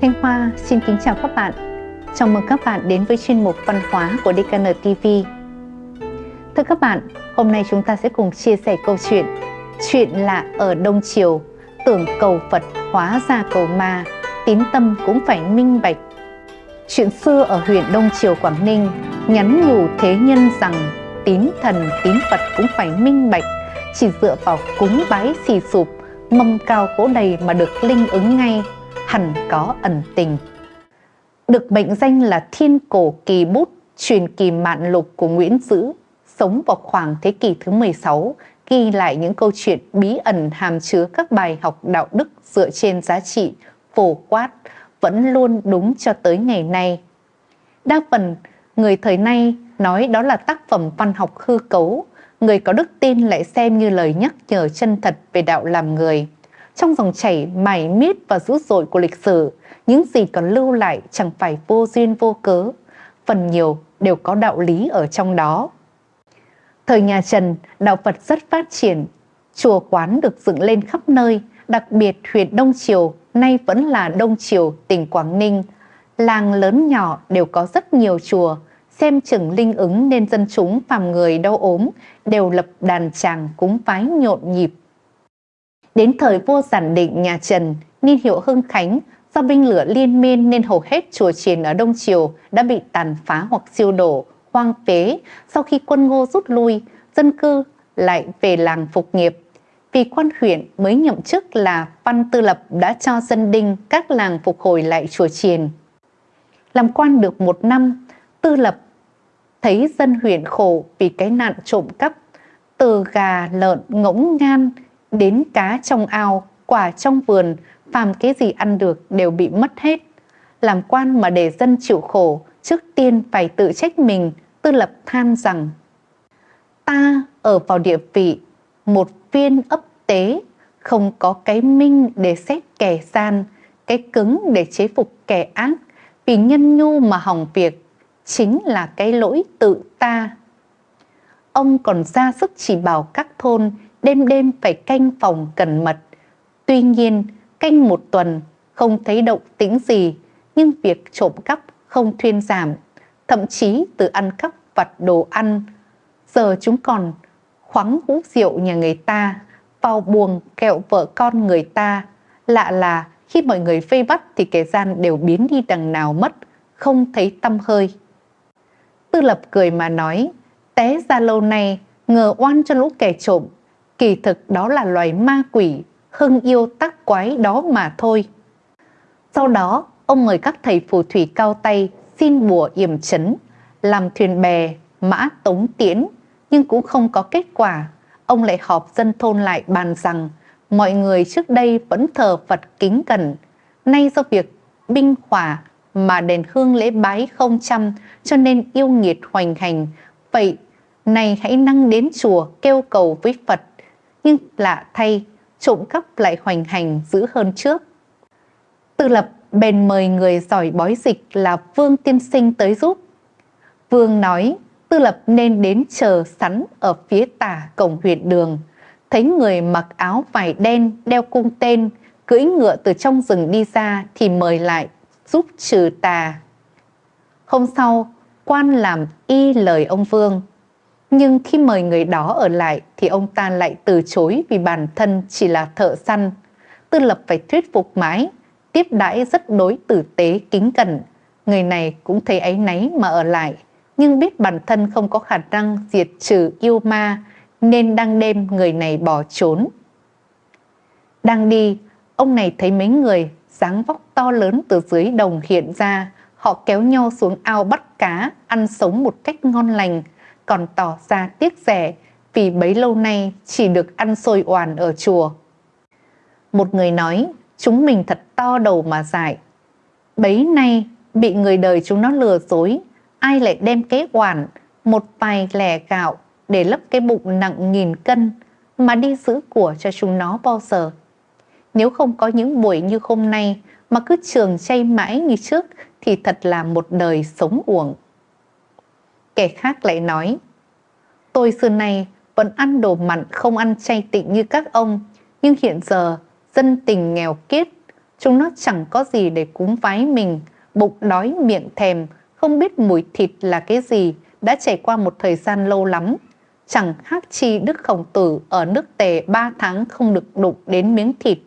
Thanh Hoa xin kính chào các bạn. Chào mừng các bạn đến với chuyên mục văn hóa của DKN TV. Thưa các bạn, hôm nay chúng ta sẽ cùng chia sẻ câu chuyện Chuyện lạ ở Đông Triều, tưởng cầu Phật hóa ra cầu ma, tín tâm cũng phải minh bạch. Chuyện xưa ở huyện Đông Triều Quảng Ninh nhắn nhủ thế nhân rằng tín thần tín Phật cũng phải minh bạch, chỉ dựa vào cúng bái xì sụp, mâm cao cỗ đầy mà được linh ứng ngay hẳn có ẩn tình. Được mệnh danh là thiên cổ kỳ bút, truyền kỳ mạn lục của Nguyễn Dữ, sống vào khoảng thế kỷ thứ 16, ghi lại những câu chuyện bí ẩn hàm chứa các bài học đạo đức dựa trên giá trị phổ quát, vẫn luôn đúng cho tới ngày nay. Đa phần, người thời nay nói đó là tác phẩm văn học hư cấu, người có đức tin lại xem như lời nhắc nhở chân thật về đạo làm người. Trong dòng chảy mài miết và dữ dội của lịch sử, những gì còn lưu lại chẳng phải vô duyên vô cớ, phần nhiều đều có đạo lý ở trong đó. Thời nhà Trần, đạo Phật rất phát triển, chùa quán được dựng lên khắp nơi, đặc biệt huyện Đông Triều, nay vẫn là Đông Triều, tỉnh Quảng Ninh. Làng lớn nhỏ đều có rất nhiều chùa, xem chừng linh ứng nên dân chúng phàm người đau ốm đều lập đàn tràng cúng vái nhộn nhịp Đến thời vua giản định nhà Trần, niên hiệu Hưng Khánh, do binh lửa liên miên nên hầu hết chùa chiền ở Đông Triều đã bị tàn phá hoặc siêu đổ, hoang phế. Sau khi quân ngô rút lui, dân cư lại về làng phục nghiệp. Vì quan huyện mới nhậm chức là Văn Tư Lập đã cho dân đinh các làng phục hồi lại chùa chiền. Làm quan được một năm, Tư Lập thấy dân huyện khổ vì cái nạn trộm cắp, từ gà, lợn, ngỗng ngan, đến cá trong ao, quả trong vườn, phàm cái gì ăn được đều bị mất hết. Làm quan mà để dân chịu khổ, trước tiên phải tự trách mình, tư lập than rằng Ta ở vào địa vị, một viên ấp tế, không có cái minh để xét kẻ gian, cái cứng để chế phục kẻ ác, vì nhân nhu mà hỏng việc, chính là cái lỗi tự ta. Ông còn ra sức chỉ bảo các thôn đêm đêm phải canh phòng cẩn mật. Tuy nhiên, canh một tuần không thấy động tĩnh gì, nhưng việc trộm cắp không thuyên giảm, thậm chí từ ăn cắp vặt đồ ăn. Giờ chúng còn khoáng hũ rượu nhà người ta, vào buồng kẹo vợ con người ta. Lạ là khi mọi người vây bắt thì kẻ gian đều biến đi đằng nào mất, không thấy tâm hơi. Tư lập cười mà nói, té ra lâu nay, ngờ oan cho lũ kẻ trộm, kỳ thực đó là loài ma quỷ, hưng yêu tác quái đó mà thôi. Sau đó, ông mời các thầy phù thủy cao tay xin bùa yểm chấn, làm thuyền bè, mã tống tiễn, nhưng cũng không có kết quả. Ông lại họp dân thôn lại bàn rằng mọi người trước đây vẫn thờ Phật kính cẩn, nay do việc binh hỏa mà đền hương lễ bái không chăm cho nên yêu nghiệt hoành hành. Vậy, này hãy năng đến chùa kêu cầu với Phật nhưng lạ thay, trộm cắp lại hoành hành dữ hơn trước. Tư lập bèn mời người giỏi bói dịch là Vương Tiên Sinh tới giúp. Vương nói Tư lập nên đến chờ sắn ở phía tả cổng huyện đường. Thấy người mặc áo vải đen, đeo cung tên, cưỡi ngựa từ trong rừng đi ra thì mời lại giúp trừ tà. Hôm sau, quan làm y lời ông Vương nhưng khi mời người đó ở lại thì ông ta lại từ chối vì bản thân chỉ là thợ săn. Tư lập phải thuyết phục mãi, tiếp đãi rất đối tử tế kính cẩn. Người này cũng thấy áy náy mà ở lại, nhưng biết bản thân không có khả năng diệt trừ yêu ma nên đang đêm người này bỏ trốn. Đang đi, ông này thấy mấy người dáng vóc to lớn từ dưới đồng hiện ra, họ kéo nhau xuống ao bắt cá, ăn sống một cách ngon lành, còn tỏ ra tiếc rẻ vì bấy lâu nay chỉ được ăn xôi oàn ở chùa. Một người nói, chúng mình thật to đầu mà dại. Bấy nay bị người đời chúng nó lừa dối, ai lại đem cái oàn, một vài lẻ gạo để lấp cái bụng nặng nghìn cân mà đi giữ của cho chúng nó bao giờ. Nếu không có những buổi như hôm nay mà cứ trường chay mãi như trước thì thật là một đời sống uổng. Kẻ khác lại nói, tôi xưa nay vẫn ăn đồ mặn không ăn chay tịnh như các ông, nhưng hiện giờ dân tình nghèo kiết, Chúng nó chẳng có gì để cúng vái mình, bụng đói miệng thèm, không biết mùi thịt là cái gì, đã trải qua một thời gian lâu lắm. Chẳng khác chi Đức Khổng Tử ở nước tề ba tháng không được đụng đến miếng thịt.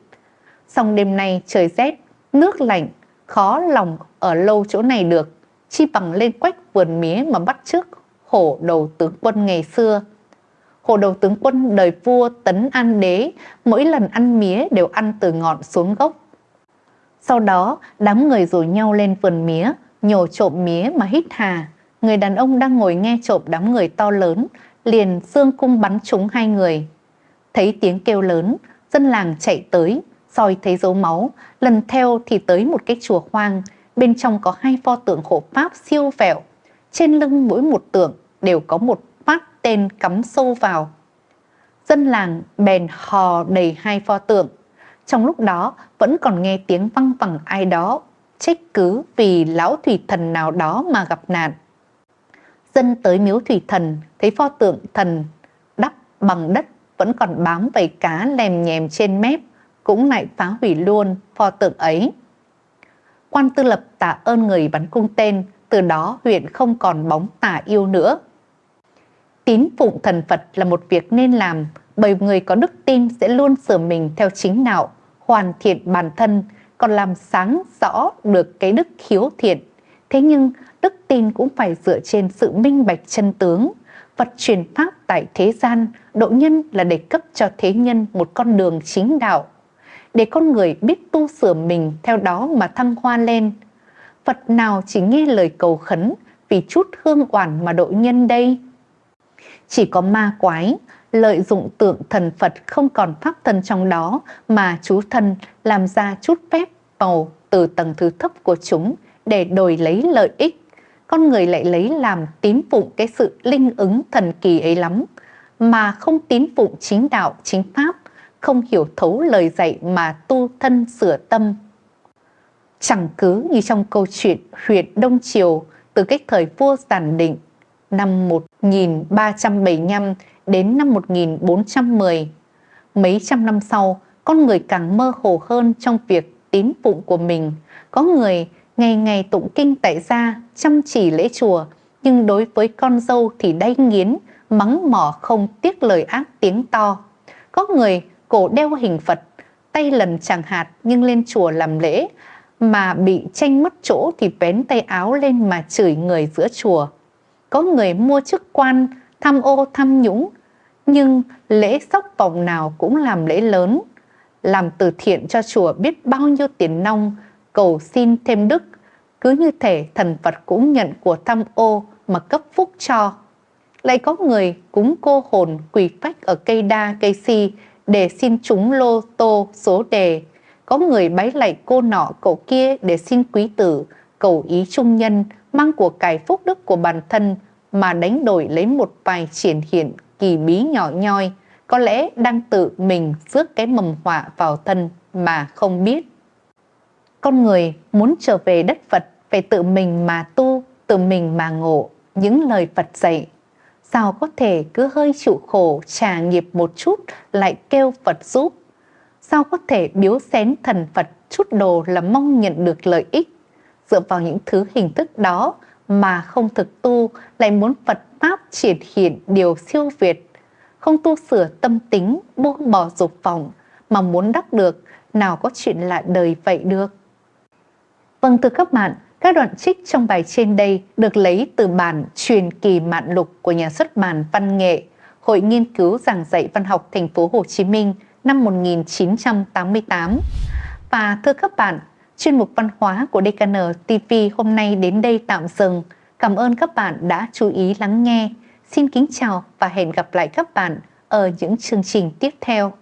Xong đêm nay trời rét, nước lạnh, khó lòng ở lâu chỗ này được, chi bằng lên quách vườn mía mà bắt trước hổ đầu tướng quân ngày xưa. Hổ đầu tướng quân đời vua tấn an đế, mỗi lần ăn mía đều ăn từ ngọn xuống gốc. Sau đó, đám người rủ nhau lên vườn mía, nhổ trộm mía mà hít hà. Người đàn ông đang ngồi nghe trộm đám người to lớn, liền xương cung bắn trúng hai người. Thấy tiếng kêu lớn, dân làng chạy tới, soi thấy dấu máu, lần theo thì tới một cái chùa hoang, bên trong có hai pho tượng hộ pháp siêu vẹo. Trên lưng mỗi một tượng đều có một phát tên cắm sâu vào. Dân làng bèn hò đầy hai pho tượng. Trong lúc đó vẫn còn nghe tiếng văng vẳng ai đó trách cứ vì lão thủy thần nào đó mà gặp nạn. Dân tới miếu thủy thần thấy pho tượng thần đắp bằng đất vẫn còn bám vầy cá lèm nhèm trên mép, cũng lại phá hủy luôn pho tượng ấy. Quan tư lập tạ ơn người bắn cung tên, từ đó huyện không còn bóng tà yêu nữa. Tín phụng thần Phật là một việc nên làm, bởi người có đức tin sẽ luôn sửa mình theo chính đạo, hoàn thiện bản thân, còn làm sáng rõ được cái đức khiếu thiện. Thế nhưng, đức tin cũng phải dựa trên sự minh bạch chân tướng. Phật truyền pháp tại thế gian, độ nhân là để cấp cho thế nhân một con đường chính đạo. Để con người biết tu sửa mình theo đó mà thăng hoa lên. Phật nào chỉ nghe lời cầu khấn vì chút hương oản mà độ nhân đây? Chỉ có ma quái, lợi dụng tượng thần Phật không còn pháp thân trong đó mà chú thân làm ra chút phép màu từ tầng thứ thấp của chúng để đổi lấy lợi ích. Con người lại lấy làm tín phụng cái sự linh ứng thần kỳ ấy lắm, mà không tín phụng chính đạo, chính pháp, không hiểu thấu lời dạy mà tu thân sửa tâm. Chẳng cứ như trong câu chuyện huyện Đông Triều từ cách thời vua Giản Định năm 1375 đến năm 1410. Mấy trăm năm sau, con người càng mơ hồ hơn trong việc tín phụng của mình. Có người ngày ngày tụng kinh tại gia, chăm chỉ lễ chùa, nhưng đối với con dâu thì đay nghiến, mắng mỏ không tiếc lời ác tiếng to. Có người cổ đeo hình Phật, tay lần chẳng hạt nhưng lên chùa làm lễ, mà bị tranh mất chỗ thì bén tay áo lên mà chửi người giữa chùa. Có người mua chức quan, tham ô tham nhũng, nhưng lễ sóc vòng nào cũng làm lễ lớn, làm từ thiện cho chùa biết bao nhiêu tiền nong, cầu xin thêm đức, cứ như thể thần Phật cũng nhận của tham ô mà cấp phúc cho. Lại có người cúng cô hồn quỳ phách ở cây đa cây si để xin trúng lô tô số đề. Có người bái lạy cô nọ cậu kia để xin quý tử, cầu ý trung nhân, mang của cải phúc đức của bản thân mà đánh đổi lấy một vài triển hiện kỳ bí nhỏ nhoi, có lẽ đang tự mình rước cái mầm họa vào thân mà không biết. Con người muốn trở về đất Phật phải tự mình mà tu, tự mình mà ngộ những lời Phật dạy. Sao có thể cứ hơi chịu khổ trả nghiệp một chút lại kêu Phật giúp? Sao có thể biếu xén thần Phật chút đồ là mong nhận được lợi ích? Dựa vào những thứ hình thức đó mà không thực tu lại muốn Phật Pháp triển hiện điều siêu việt không tu sửa tâm tính, buông bỏ dục vọng mà muốn đắc được, nào có chuyện lạ đời vậy được. Vâng thưa các bạn, các đoạn trích trong bài trên đây được lấy từ bản truyền kỳ mạn lục của nhà xuất bản Văn nghệ, Hội nghiên cứu giảng dạy văn học thành phố Hồ Chí Minh năm 1988. Và thưa các bạn, chuyên mục văn hóa của DKN TV hôm nay đến đây tạm dừng. Cảm ơn các bạn đã chú ý lắng nghe. Xin kính chào và hẹn gặp lại các bạn ở những chương trình tiếp theo.